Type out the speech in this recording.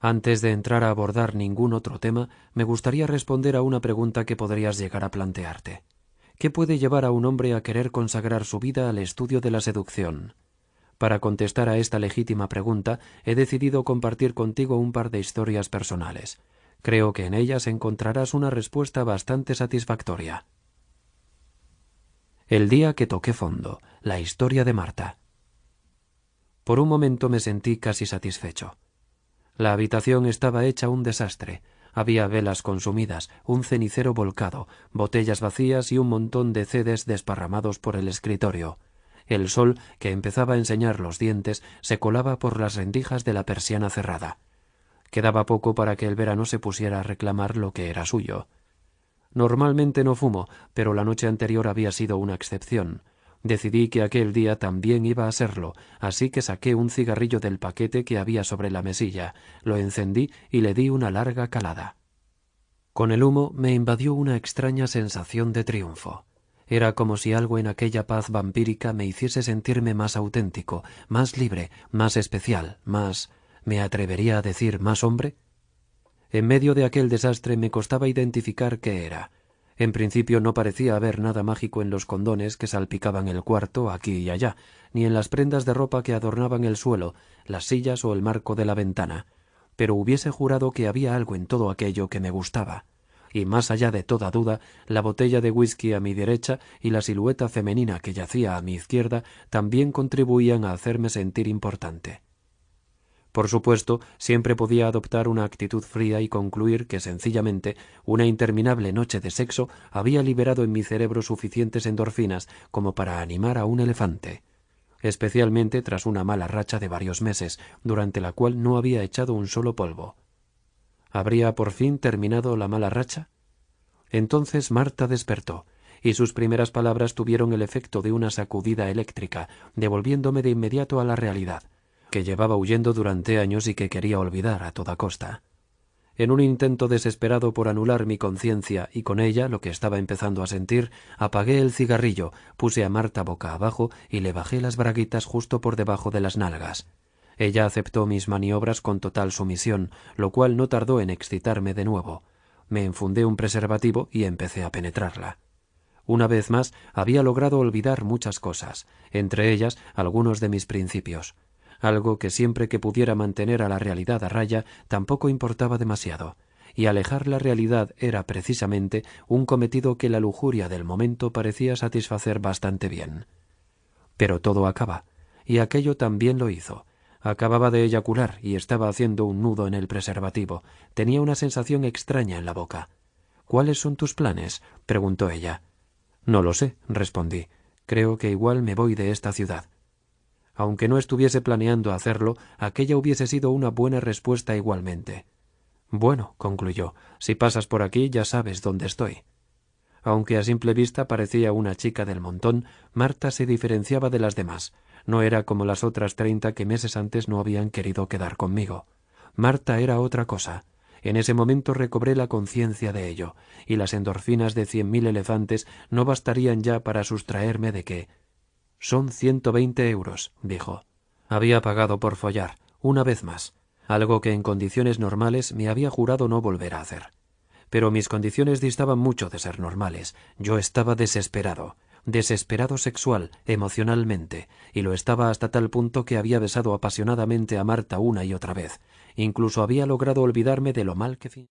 Antes de entrar a abordar ningún otro tema, me gustaría responder a una pregunta que podrías llegar a plantearte. ¿Qué puede llevar a un hombre a querer consagrar su vida al estudio de la seducción? Para contestar a esta legítima pregunta, he decidido compartir contigo un par de historias personales. Creo que en ellas encontrarás una respuesta bastante satisfactoria. El día que toqué fondo, la historia de Marta. Por un momento me sentí casi satisfecho. La habitación estaba hecha un desastre. Había velas consumidas, un cenicero volcado, botellas vacías y un montón de cedes desparramados por el escritorio. El sol, que empezaba a enseñar los dientes, se colaba por las rendijas de la persiana cerrada. Quedaba poco para que el verano se pusiera a reclamar lo que era suyo. Normalmente no fumo, pero la noche anterior había sido una excepción. Decidí que aquel día también iba a serlo, así que saqué un cigarrillo del paquete que había sobre la mesilla, lo encendí y le di una larga calada. Con el humo me invadió una extraña sensación de triunfo. Era como si algo en aquella paz vampírica me hiciese sentirme más auténtico, más libre, más especial, más ¿me atrevería a decir más hombre? En medio de aquel desastre me costaba identificar qué era. En principio no parecía haber nada mágico en los condones que salpicaban el cuarto aquí y allá, ni en las prendas de ropa que adornaban el suelo, las sillas o el marco de la ventana, pero hubiese jurado que había algo en todo aquello que me gustaba. Y más allá de toda duda, la botella de whisky a mi derecha y la silueta femenina que yacía a mi izquierda también contribuían a hacerme sentir importante. Por supuesto, siempre podía adoptar una actitud fría y concluir que sencillamente una interminable noche de sexo había liberado en mi cerebro suficientes endorfinas como para animar a un elefante, especialmente tras una mala racha de varios meses, durante la cual no había echado un solo polvo. ¿Habría por fin terminado la mala racha? Entonces Marta despertó, y sus primeras palabras tuvieron el efecto de una sacudida eléctrica, devolviéndome de inmediato a la realidad que llevaba huyendo durante años y que quería olvidar a toda costa. En un intento desesperado por anular mi conciencia y con ella lo que estaba empezando a sentir, apagué el cigarrillo, puse a Marta boca abajo y le bajé las braguitas justo por debajo de las nalgas. Ella aceptó mis maniobras con total sumisión, lo cual no tardó en excitarme de nuevo. Me enfundé un preservativo y empecé a penetrarla. Una vez más había logrado olvidar muchas cosas, entre ellas algunos de mis principios algo que siempre que pudiera mantener a la realidad a raya tampoco importaba demasiado, y alejar la realidad era precisamente un cometido que la lujuria del momento parecía satisfacer bastante bien. Pero todo acaba, y aquello también lo hizo. Acababa de eyacular y estaba haciendo un nudo en el preservativo. Tenía una sensación extraña en la boca. ¿Cuáles son tus planes? preguntó ella. No lo sé, respondí. Creo que igual me voy de esta ciudad. Aunque no estuviese planeando hacerlo, aquella hubiese sido una buena respuesta igualmente. Bueno, concluyó, si pasas por aquí ya sabes dónde estoy. Aunque a simple vista parecía una chica del montón, Marta se diferenciaba de las demás. No era como las otras treinta que meses antes no habían querido quedar conmigo. Marta era otra cosa. En ese momento recobré la conciencia de ello, y las endorfinas de cien mil elefantes no bastarían ya para sustraerme de que, son ciento veinte euros, dijo. Había pagado por follar, una vez más, algo que en condiciones normales me había jurado no volver a hacer. Pero mis condiciones distaban mucho de ser normales. Yo estaba desesperado, desesperado sexual, emocionalmente, y lo estaba hasta tal punto que había besado apasionadamente a Marta una y otra vez. Incluso había logrado olvidarme de lo mal que